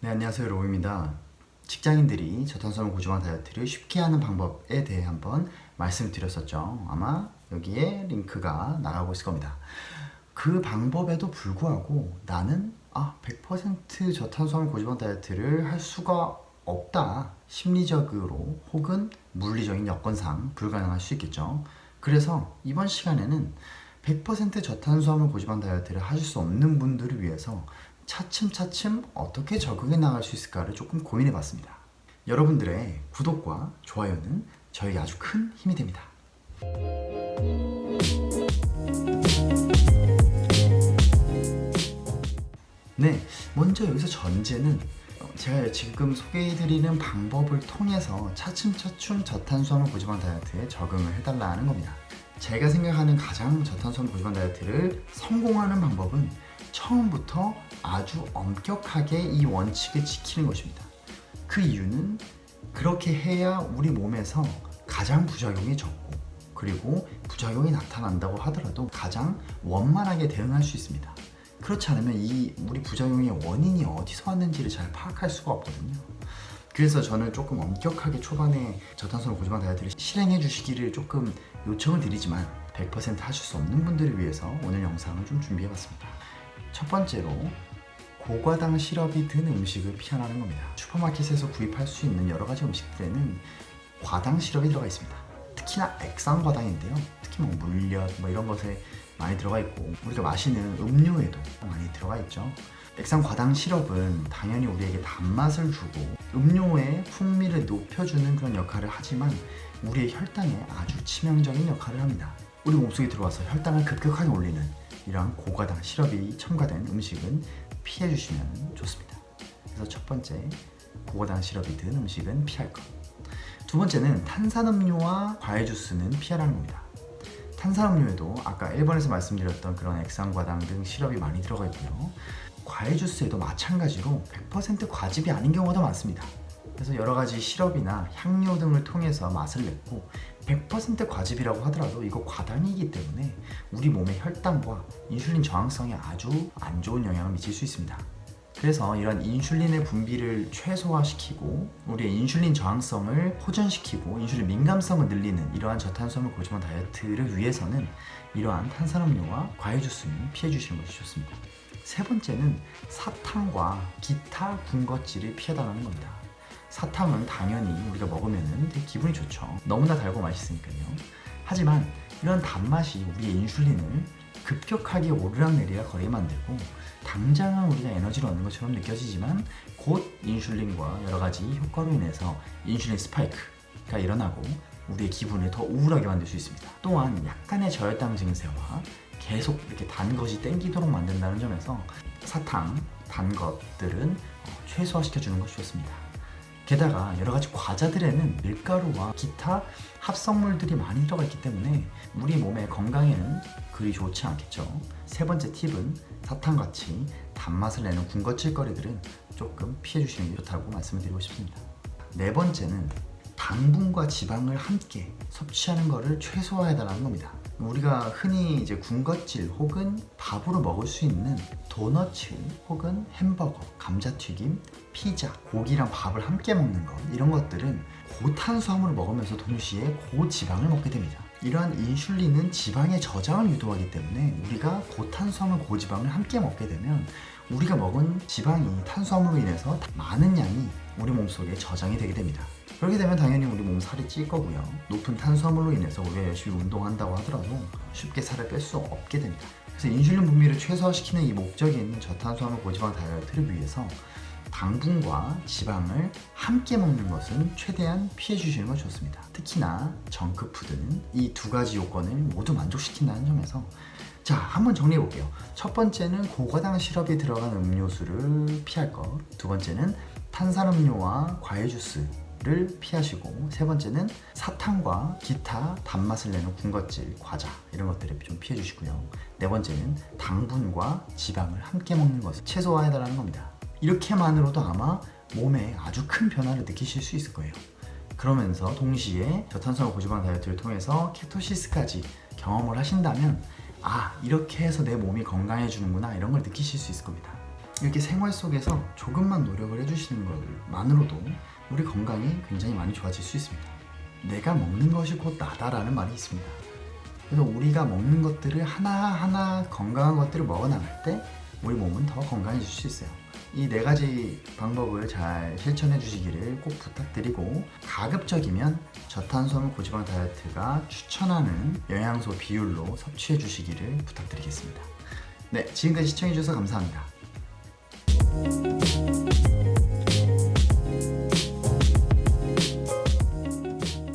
네 안녕하세요. 로우입니다. 직장인들이 저탄수화물 고지방 다이어트를 쉽게 하는 방법에 대해 한번 말씀드렸었죠. 아마 여기에 링크가 나가고 있을 겁니다. 그 방법에도 불구하고 나는 아, 100% 저탄수화물 고지방 다이어트를 할 수가 없다. 심리적으로 혹은 물리적인 여건상 불가능할 수 있겠죠. 그래서 이번 시간에는 100% 저탄수화물 고지방 다이어트를 하실 수 없는 분들을 위해서 차츰차츰 어떻게 적응해 나갈 수 있을까를 조금 고민해 봤습니다. 여러분들의 구독과 좋아요는 저에게 아주 큰 힘이 됩니다. 네, 먼저 여기서 전제는 제가 지금 소개해드리는 방법을 통해서 차츰차츰 저탄수화물 고지방 다이어트에 적응을 해달라는 겁니다. 제가 생각하는 가장 저탄수화물 고지방 다이어트를 성공하는 방법은 처음부터 아주 엄격하게 이 원칙을 지키는 것입니다. 그 이유는 그렇게 해야 우리 몸에서 가장 부작용이 적고 그리고 부작용이 나타난다고 하더라도 가장 원만하게 대응할 수 있습니다. 그렇지 않으면 이 우리 부작용의 원인이 어디서 왔는지를 잘 파악할 수가 없거든요. 그래서 저는 조금 엄격하게 초반에 저탄수화물 고지방 다이어트를 실행해 주시기를 조금 요청을 드리지만 100% 하실 수 없는 분들을 위해서 오늘 영상을 좀 준비해 봤습니다 첫 번째로 고과당 시럽이 든 음식을 피하라는 겁니다. 슈퍼마켓에서 구입할 수 있는 여러 가지 음식들에는 과당 시럽이 들어가 있습니다. 특히나 액상 과당인데요. 특히 뭐 물엿 뭐 이런 것에 많이 들어가 있고 우리가 마시는 음료에도 많이 들어가 있죠. 액상 과당 시럽은 당연히 우리에게 단맛을 주고 음료의 풍미를 높여주는 그런 역할을 하지만 우리의 혈당에 아주 치명적인 역할을 합니다. 우리 몸속에 들어와서 혈당을 급격하게 올리는 이러한 고과당 시럽이 첨가된 음식은 피해 주시면 좋습니다. 그래서 첫 번째 고과당 시럽이 든 음식은 피할 것 두 번째는 탄산음료와 과일 주스는 피하라는 겁니다. 탄산음료에도 아까 1번에서 말씀드렸던 그런 액상과당 등 시럽이 많이 들어가 있고요. 과일 주스에도 마찬가지로 100% 과즙이 아닌 경우가 많습니다. 그래서 여러가지 시럽이나 향료 등을 통해서 맛을 냈고 100% 과즙이라고 하더라도 이거 과당이기 때문에 우리 몸의 혈당과 인슐린 저항성에 아주 안 좋은 영향을 미칠 수 있습니다. 그래서 이런 인슐린의 분비를 최소화시키고 우리의 인슐린 저항성을 호전시키고 인슐린 민감성을 늘리는 이러한 저탄수화물 고지방 다이어트를 위해서는 이러한 탄산음료와 과일 주스는 피해 주시는 것이 좋습니다. 세 번째는 사탕과 기타 군것질을 피해달라는 겁니다 사탕은 당연히 우리가 먹으면 되게 기분이 좋죠. 너무나 달고 맛있으니까요. 하지만 이런 단맛이 우리의 인슐린을 급격하게 오르락내리락 거리게 만들고 당장은 우리가 에너지를 얻는 것처럼 느껴지지만 곧 인슐린과 여러가지 효과로 인해서 인슐린 스파이크가 일어나고 우리의 기분을 더 우울하게 만들 수 있습니다. 또한 약간의 저혈당 증세와 계속 이렇게 단 것이 땡기도록 만든다는 점에서 사탕, 단 것들은 어, 최소화시켜주는 것이 좋습니다 게다가 여러가지 과자들에는 밀가루와 기타 합성물들이 많이 들어가 있기 때문에 우리 몸의 건강에는 그리 좋지 않겠죠. 세 번째 팁은 사탕같이 단맛을 내는 군것질거리들은 조금 피해 주시는 게 좋다고 말씀을 드리고 싶습니다. 네 번째는 당분과 지방을 함께 섭취하는 것을 최소화해 달라는 겁니다 우리가 흔히 이제 군것질 혹은 밥으로 먹을 수 있는 도너츠 혹은 햄버거, 감자튀김, 피자, 고기랑 밥을 함께 먹는 것 이런 것들은 고탄수화물을 먹으면서 동시에 고지방을 먹게 됩니다. 이러한 인슐린은 지방의 저장을 유도하기 때문에 우리가 고탄수화물, 고지방을 함께 먹게 되면 우리가 먹은 지방이 탄수화물로 인해서 많은 양이 우리 몸속에 저장이 되게 됩니다. 그렇게 되면 당연히 우리 몸 살이 찔 거고요. 높은 탄수화물로 인해서 우리가 열심히 운동한다고 하더라도 쉽게 살을 뺄 수 없게 됩니다. 그래서 인슐린 분비를 최소화시키는 이 목적이 있는 저탄수화물 고지방 다이어트를 위해서 당분과 지방을 함께 먹는 것은 최대한 피해 주시는 것이 좋습니다. 특히나 정크푸드는 이 두 가지 요건을 모두 만족시킨다는 점에서 자 한번 정리해 볼게요. 첫 번째는 고과당 시럽이 들어간 음료수를 피할 것두 번째는 탄산음료와 과일 주스 를 피하시고 세 번째는 사탕과 기타 단맛을 내는 군것질, 과자 이런 것들을 좀 피해 주시고요. 네 번째는 당분과 지방을 함께 먹는 것을 최소화해 달라는 겁니다. 이렇게만으로도 아마 몸에 아주 큰 변화를 느끼실 수 있을 거예요. 그러면서 동시에 저탄수화물 고지방 다이어트를 통해서 케토시스까지 경험을 하신다면 아 이렇게 해서 내 몸이 건강해지는구나 이런 걸 느끼실 수 있을 겁니다 이렇게 생활 속에서 조금만 노력을 해주시는 것만으로도 우리 건강이 굉장히 많이 좋아질 수 있습니다. 내가 먹는 것이 곧 나다라는 말이 있습니다. 그래서 우리가 먹는 것들을 하나하나 건강한 것들을 먹어 나갈 때 우리 몸은 더 건강해질 수 있어요. 이 네 가지 방법을 잘 실천해 주시기를 꼭 부탁드리고 가급적이면 저탄수화물 고지방 다이어트가 추천하는 영양소 비율로 섭취해 주시기를 부탁드리겠습니다. 네, 지금까지 시청해 주셔서 감사합니다. Bye.